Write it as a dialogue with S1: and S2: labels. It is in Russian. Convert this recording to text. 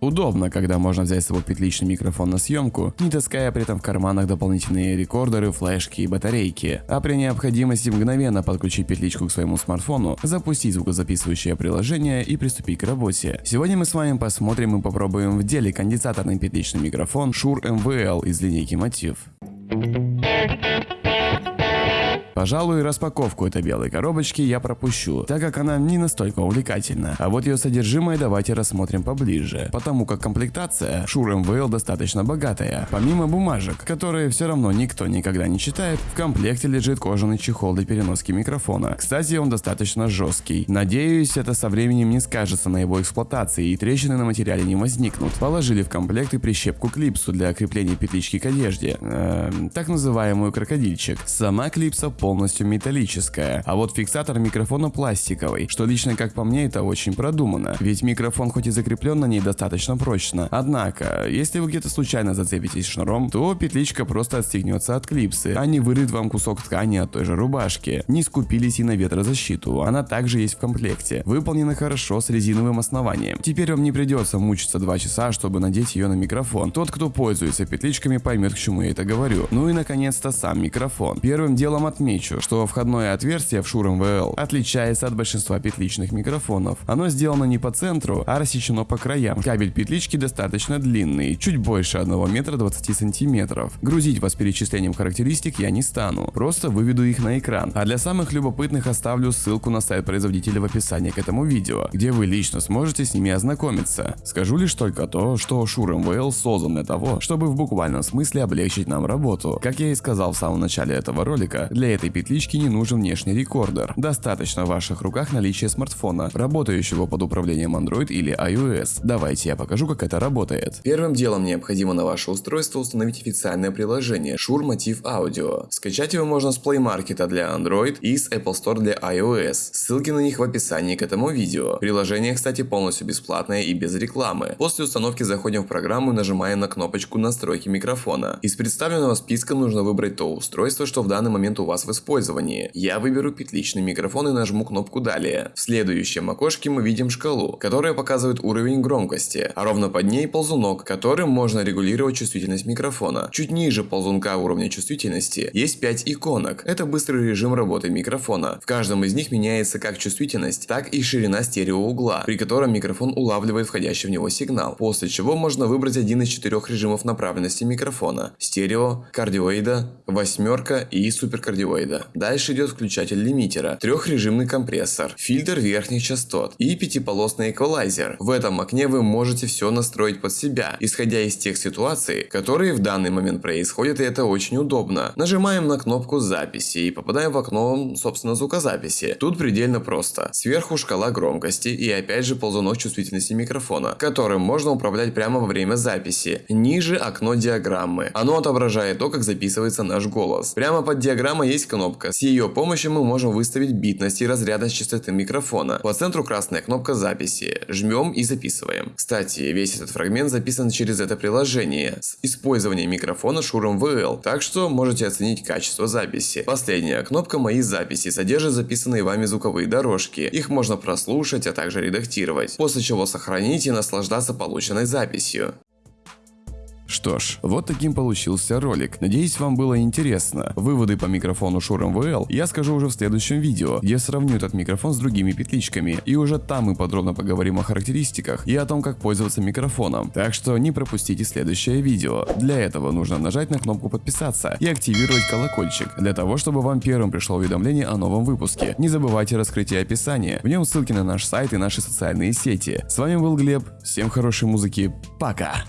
S1: Удобно, когда можно взять с собой петличный микрофон на съемку, не таская при этом в карманах дополнительные рекордеры, флешки и батарейки, а при необходимости мгновенно подключить петличку к своему смартфону, запустить звукозаписывающее приложение и приступить к работе. Сегодня мы с вами посмотрим и попробуем в деле конденсаторный петличный микрофон Shure MVL из линейки Motiv. Пожалуй, распаковку этой белой коробочки я пропущу, так как она не настолько увлекательна. А вот ее содержимое давайте рассмотрим поближе, потому как комплектация Shure MVL достаточно богатая. Помимо бумажек, которые все равно никто никогда не читает, в комплекте лежит кожаный чехол для переноски микрофона. Кстати, он достаточно жесткий. Надеюсь, это со временем не скажется на его эксплуатации и трещины на материале не возникнут. Положили в комплект и прищепку клипсу для крепления петлички к одежде, эм, так называемую крокодильчик. Сама клипса полностью полностью металлическая, а вот фиксатор микрофона пластиковый, что лично как по мне это очень продумано, ведь микрофон хоть и закреплен на ней достаточно прочно, однако, если вы где-то случайно зацепитесь шнуром, то петличка просто отстегнется от клипсы, а не вырыт вам кусок ткани от той же рубашки. Не скупились и на ветрозащиту, она также есть в комплекте, выполнена хорошо с резиновым основанием. Теперь вам не придется мучиться 2 часа, чтобы надеть ее на микрофон. Тот, кто пользуется петличками, поймет, к чему я это говорю. Ну и наконец-то сам микрофон. Первым делом отмечу, Отмечу, что входное отверстие в Shure MVL отличается от большинства петличных микрофонов. Оно сделано не по центру, а рассечено по краям. Кабель петлички достаточно длинный, чуть больше 1 метра 20 сантиметров. Грузить вас перечислением характеристик я не стану, просто выведу их на экран. А для самых любопытных оставлю ссылку на сайт производителя в описании к этому видео, где вы лично сможете с ними ознакомиться. Скажу лишь только то, что Shure MVL создан для того, чтобы в буквальном смысле облегчить нам работу. Как я и сказал в самом начале этого ролика, для этой петлички не нужен внешний рекордер. Достаточно в ваших руках наличия смартфона, работающего под управлением Android или iOS. Давайте я покажу, как это работает. Первым делом необходимо на ваше устройство установить официальное приложение Shure Motiv Audio. Скачать его можно с Play Market для Android и с Apple Store для iOS. Ссылки на них в описании к этому видео. Приложение, кстати, полностью бесплатное и без рекламы. После установки заходим в программу и нажимаем на кнопочку настройки микрофона. Из представленного списка нужно выбрать то устройство, что в данный момент у вас использовании. Я выберу петличный микрофон и нажму кнопку «Далее». В следующем окошке мы видим шкалу, которая показывает уровень громкости, а ровно под ней ползунок, которым можно регулировать чувствительность микрофона. Чуть ниже ползунка уровня чувствительности есть 5 иконок. Это быстрый режим работы микрофона. В каждом из них меняется как чувствительность, так и ширина стереоугла, при котором микрофон улавливает входящий в него сигнал, после чего можно выбрать один из четырех режимов направленности микрофона – стерео, кардиоида, восьмерка и суперкардиоида вида. Дальше идет включатель лимитера, трехрежимный компрессор, фильтр верхних частот и пятиполосный эквалайзер. В этом окне вы можете все настроить под себя, исходя из тех ситуаций, которые в данный момент происходят и это очень удобно. Нажимаем на кнопку записи и попадаем в окно, собственно, звукозаписи. Тут предельно просто. Сверху шкала громкости и опять же ползунок чувствительности микрофона, которым можно управлять прямо во время записи. Ниже окно диаграммы. Оно отображает то, как записывается наш голос. Прямо под диаграммой есть кнопка. С ее помощью мы можем выставить битность и разрядность частоты микрофона. По центру красная кнопка записи. Жмем и записываем. Кстати, весь этот фрагмент записан через это приложение с использованием микрофона Shure MVL, так что можете оценить качество записи. Последняя кнопка «Мои записи» содержит записанные вами звуковые дорожки. Их можно прослушать, а также редактировать. После чего сохранить и наслаждаться полученной записью. Что ж, вот таким получился ролик. Надеюсь, вам было интересно. Выводы по микрофону Shure MVL я скажу уже в следующем видео, где сравню этот микрофон с другими петличками. И уже там мы подробно поговорим о характеристиках и о том, как пользоваться микрофоном. Так что не пропустите следующее видео. Для этого нужно нажать на кнопку подписаться и активировать колокольчик, для того, чтобы вам первым пришло уведомление о новом выпуске. Не забывайте раскрытие описания, в нем ссылки на наш сайт и наши социальные сети. С вами был Глеб, всем хорошей музыки, пока!